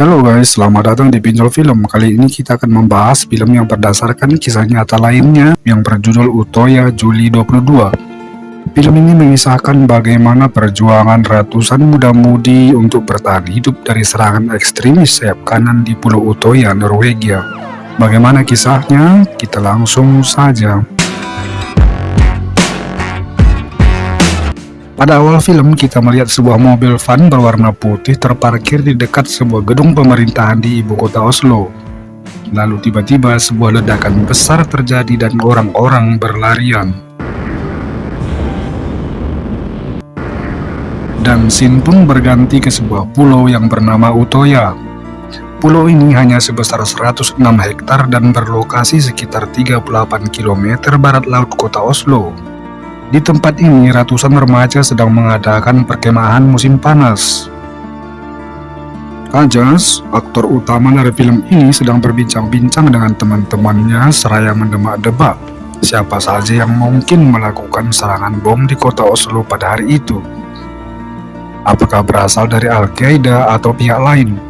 Halo guys, selamat datang di Pinjol Film. Kali ini kita akan membahas film yang berdasarkan kisah nyata lainnya yang berjudul Utoya Juli 22. Film ini mengisahkan bagaimana perjuangan ratusan muda-mudi untuk bertahan hidup dari serangan ekstremis sayap kanan di Pulau Utoya, Norwegia. Bagaimana kisahnya? Kita langsung saja. Pada awal film, kita melihat sebuah mobil van berwarna putih terparkir di dekat sebuah gedung pemerintahan di ibu kota Oslo. Lalu tiba-tiba sebuah ledakan besar terjadi dan orang-orang berlarian. Dan scene pun berganti ke sebuah pulau yang bernama Utoya. Pulau ini hanya sebesar 106 hektar dan berlokasi sekitar 38 km barat laut kota Oslo. Di tempat ini, ratusan remaja sedang mengadakan perkemahan musim panas. Kajas, aktor utama dari film ini sedang berbincang-bincang dengan teman-temannya seraya mendemak-debak siapa saja yang mungkin melakukan serangan bom di kota Oslo pada hari itu. Apakah berasal dari Al-Qaeda atau pihak lain?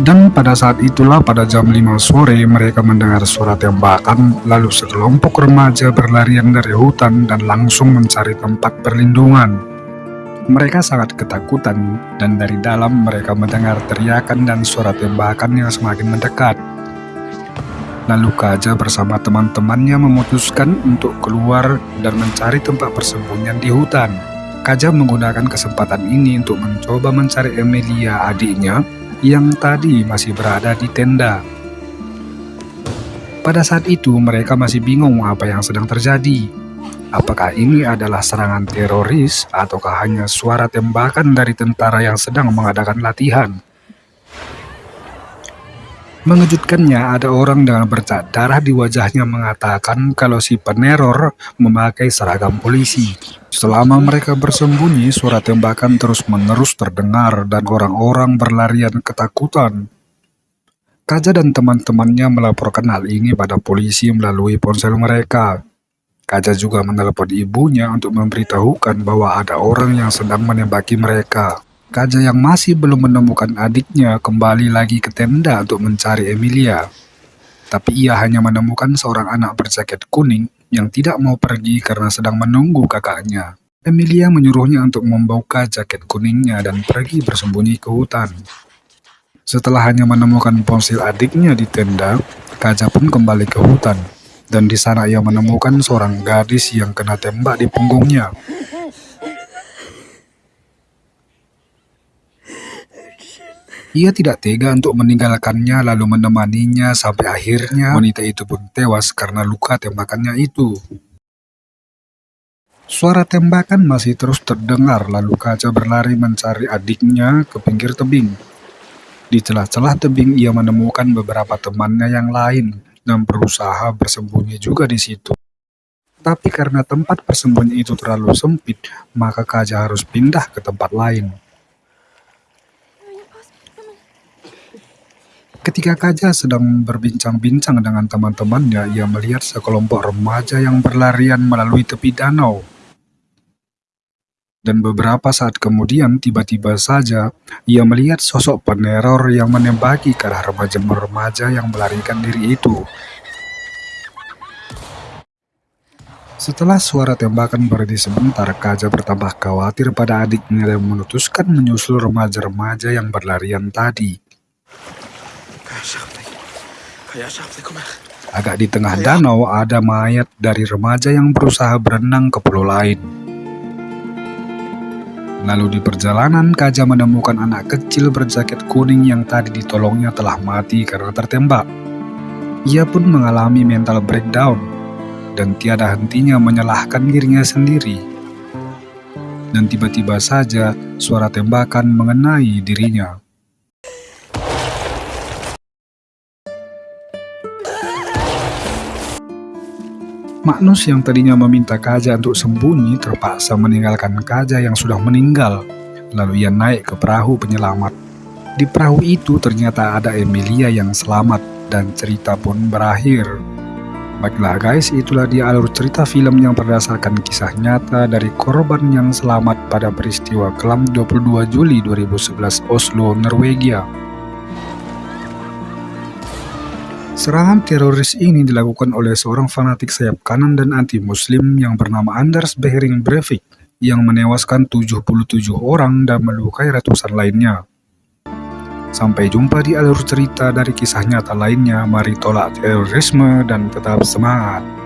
Dan pada saat itulah pada jam 5 sore mereka mendengar suara tembakan lalu sekelompok remaja berlarian dari hutan dan langsung mencari tempat perlindungan. Mereka sangat ketakutan dan dari dalam mereka mendengar teriakan dan suara tembakan yang semakin mendekat. Lalu Kaja bersama teman-temannya memutuskan untuk keluar dan mencari tempat persembunyian di hutan. Kaja menggunakan kesempatan ini untuk mencoba mencari Emilia adiknya yang tadi masih berada di tenda. Pada saat itu mereka masih bingung apa yang sedang terjadi. Apakah ini adalah serangan teroris ataukah hanya suara tembakan dari tentara yang sedang mengadakan latihan? Mengejutkannya, ada orang dengan bercak darah di wajahnya mengatakan kalau si peneror memakai seragam polisi. Selama mereka bersembunyi, suara tembakan terus-menerus terdengar dan orang-orang berlarian ketakutan. Kaja dan teman-temannya melaporkan hal ini pada polisi melalui ponsel mereka. Kaja juga menelepon ibunya untuk memberitahukan bahwa ada orang yang sedang menembaki mereka. Kaja yang masih belum menemukan adiknya kembali lagi ke tenda untuk mencari Emilia. Tapi ia hanya menemukan seorang anak berjaket kuning yang tidak mau pergi karena sedang menunggu kakaknya. Emilia menyuruhnya untuk membuka jaket kuningnya dan pergi bersembunyi ke hutan. Setelah hanya menemukan ponsel adiknya di tenda, Kaja pun kembali ke hutan. Dan di sana ia menemukan seorang gadis yang kena tembak di punggungnya. Ia tidak tega untuk meninggalkannya lalu menemaninya sampai akhirnya wanita itu pun tewas karena luka tembakannya itu. Suara tembakan masih terus terdengar lalu Kaca berlari mencari adiknya ke pinggir tebing. Di celah-celah tebing ia menemukan beberapa temannya yang lain dan berusaha bersembunyi juga di situ. Tapi karena tempat persembunyi itu terlalu sempit, maka Kaja harus pindah ke tempat lain. Ketika Kaja sedang berbincang-bincang dengan teman-temannya, ia melihat sekelompok remaja yang berlarian melalui tepi danau. Dan beberapa saat kemudian, tiba-tiba saja, ia melihat sosok peneror yang menembaki ke arah remaja-remaja yang melarikan diri itu. Setelah suara tembakan berhenti sebentar, Kaja bertambah khawatir pada adiknya dan memutuskan menyusul remaja-remaja yang berlarian tadi. Agak di tengah danau ada mayat dari remaja yang berusaha berenang ke pulau lain. Lalu di perjalanan, Kaja menemukan anak kecil berjaket kuning yang tadi ditolongnya telah mati karena tertembak. Ia pun mengalami mental breakdown dan tiada hentinya menyalahkan dirinya sendiri. Dan tiba-tiba saja suara tembakan mengenai dirinya. Magnus yang tadinya meminta Kaja untuk sembunyi terpaksa meninggalkan Kaja yang sudah meninggal. Lalu ia naik ke perahu penyelamat. Di perahu itu ternyata ada Emilia yang selamat dan cerita pun berakhir. Baiklah guys, itulah dia alur cerita film yang berdasarkan kisah nyata dari korban yang selamat pada peristiwa kelam 22 Juli 2011 Oslo, Norwegia. Serangan teroris ini dilakukan oleh seorang fanatik sayap kanan dan anti-muslim yang bernama Anders Behring Breivik yang menewaskan 77 orang dan melukai ratusan lainnya. Sampai jumpa di alur cerita dari kisah nyata lainnya, mari tolak terorisme dan tetap semangat.